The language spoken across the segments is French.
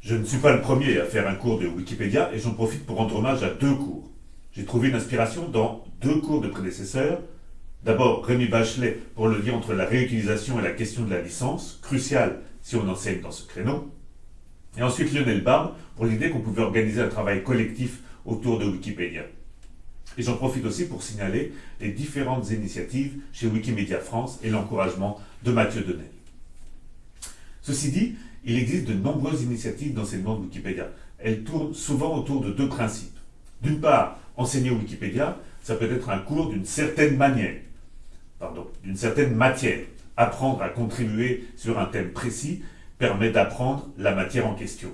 Je ne suis pas le premier à faire un cours de Wikipédia et j'en profite pour rendre hommage à deux cours. J'ai trouvé une inspiration dans deux cours de prédécesseurs. D'abord, Rémi Bachelet pour le lien entre la réutilisation et la question de la licence, crucial si on enseigne dans ce créneau. Et ensuite Lionel Barbe pour l'idée qu'on pouvait organiser un travail collectif autour de Wikipédia. Et j'en profite aussi pour signaler les différentes initiatives chez Wikimedia France et l'encouragement de Mathieu Denel. Ceci dit, il existe de nombreuses initiatives d'enseignement de Wikipédia. Elles tournent souvent autour de deux principes. D'une part, enseigner Wikipédia, ça peut être un cours d'une certaine manière, pardon, d'une certaine matière. Apprendre à contribuer sur un thème précis permet d'apprendre la matière en question.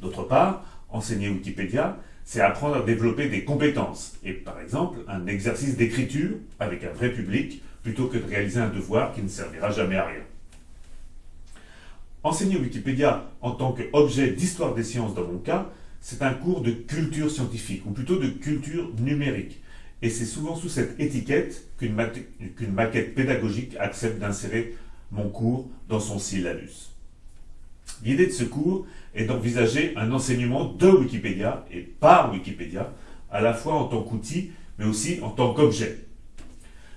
D'autre part, enseigner Wikipédia, c'est apprendre à développer des compétences, et par exemple un exercice d'écriture avec un vrai public, plutôt que de réaliser un devoir qui ne servira jamais à rien. Enseigner Wikipédia en tant qu'objet d'histoire des sciences dans mon cas, c'est un cours de culture scientifique, ou plutôt de culture numérique. Et c'est souvent sous cette étiquette qu'une maquette pédagogique accepte d'insérer mon cours dans son syllabus. L'idée de ce cours est d'envisager un enseignement de Wikipédia et par Wikipédia, à la fois en tant qu'outil, mais aussi en tant qu'objet.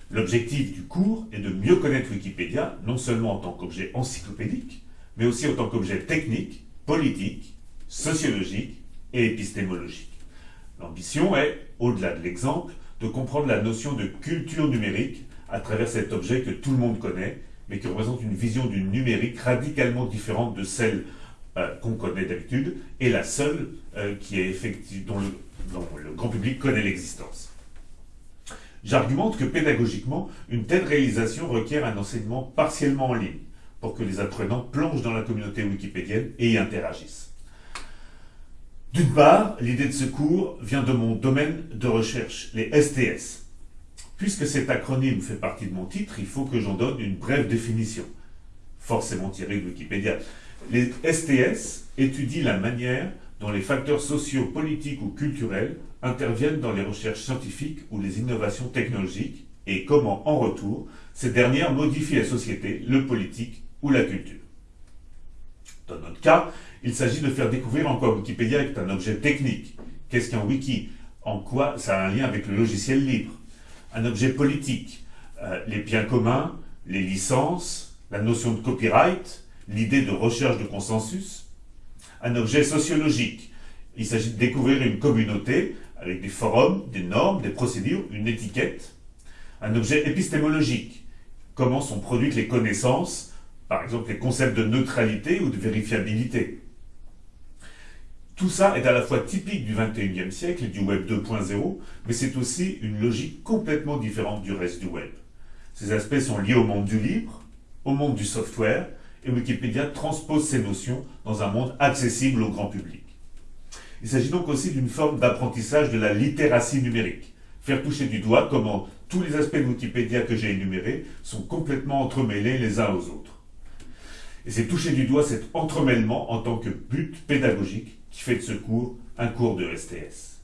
L'objectif du cours est de mieux connaître Wikipédia, non seulement en tant qu'objet encyclopédique, mais aussi en tant qu'objet technique, politique, sociologique et épistémologique. L'ambition est, au-delà de l'exemple, de comprendre la notion de culture numérique à travers cet objet que tout le monde connaît, mais qui représente une vision du numérique radicalement différente de celle euh, qu'on connaît d'habitude, et la seule euh, dont le grand public connaît l'existence. J'argumente que pédagogiquement, une telle réalisation requiert un enseignement partiellement en ligne, pour que les apprenants plongent dans la communauté wikipédienne et y interagissent. D'une part, l'idée de ce cours vient de mon domaine de recherche, les STS. Puisque cet acronyme fait partie de mon titre, il faut que j'en donne une brève définition, forcément tirée de Wikipédia. Les STS étudient la manière dont les facteurs sociaux, politiques ou culturels interviennent dans les recherches scientifiques ou les innovations technologiques et comment, en retour, ces dernières modifient la société, le politique ou la culture. Dans notre cas, il s'agit de faire découvrir en quoi Wikipédia est un objet technique. Qu'est-ce qu'un wiki? En quoi ça a un lien avec le logiciel libre? Un objet politique euh, Les biens communs, les licences, la notion de copyright, l'idée de recherche de consensus Un objet sociologique Il s'agit de découvrir une communauté avec des forums, des normes, des procédures, une étiquette. Un objet épistémologique Comment sont produites les connaissances par exemple les concepts de neutralité ou de vérifiabilité. Tout ça est à la fois typique du 21e siècle et du Web 2.0, mais c'est aussi une logique complètement différente du reste du Web. Ces aspects sont liés au monde du libre, au monde du software, et Wikipédia transpose ces notions dans un monde accessible au grand public. Il s'agit donc aussi d'une forme d'apprentissage de la littératie numérique, faire toucher du doigt comment tous les aspects de Wikipédia que j'ai énumérés sont complètement entremêlés les uns aux autres. Et c'est toucher du doigt cet entremêlement en tant que but pédagogique qui fait de ce cours un cours de STS.